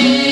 you.